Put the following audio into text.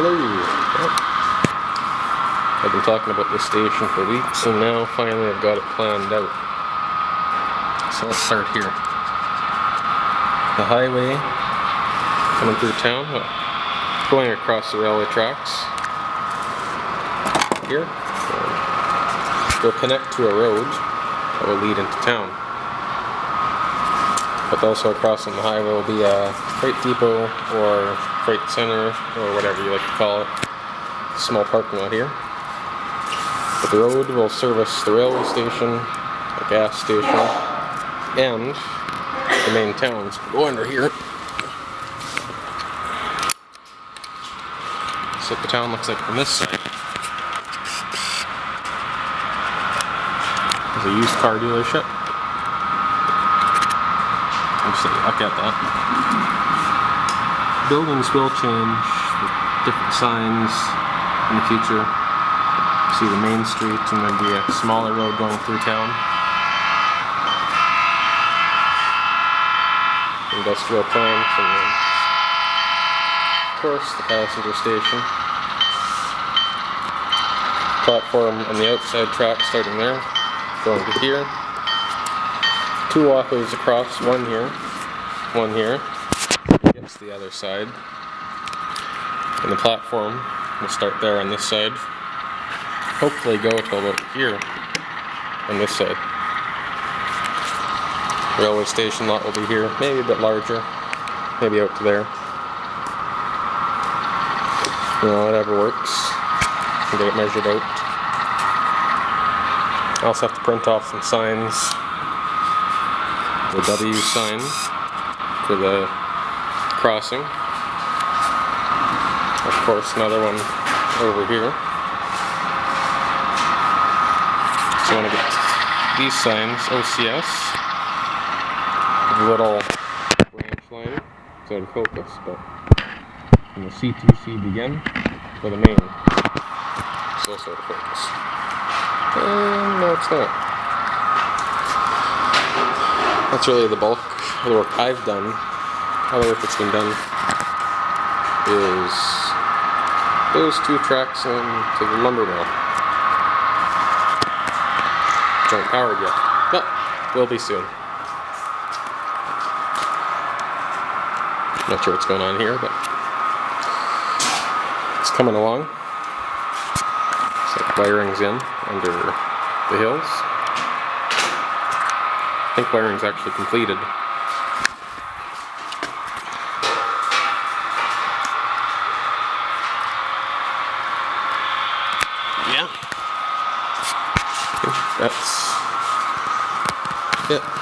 Hello. Yep. I've been talking about this station for weeks and now finally I've got it planned out. So let's start here. The highway coming through town, well, going across the railway tracks. Here. Will connect to a road that will lead into town. But also across on the highway will be a freight depot or freight center or whatever you like to call it. Small parking lot here. But the road will service the railway station, a gas station, and the main towns. Go under here. So the town looks like from this side. There's a used car dealership. Look at that. Buildings will change with different signs in the future. See the main street and there'd be a uh, smaller road going through town. Industrial plants and then of course the passenger station. Platform on the outside track starting there, going to here. Two walkways across, one here, one here. Gets the other side. And the platform will start there on this side. Hopefully go to about here on this side. Railway station lot will be here, maybe a bit larger, maybe out to there. You know, whatever works. Get it measured out. I also have to print off some signs. The W sign for the crossing. Of course, another one over here. So I want to get these signs, OCS, little branch line, it's out of focus, but and the CTC begin for the main. It's also out of focus. And it's not. That's really the bulk of the work I've done. All the work that's been done is those two tracks into the lumber mill. Aren't powered yet, but will be soon. Not sure what's going on here, but it's coming along. So wiring's in under the hills. I think wiring's actually completed. Yeah. That's it.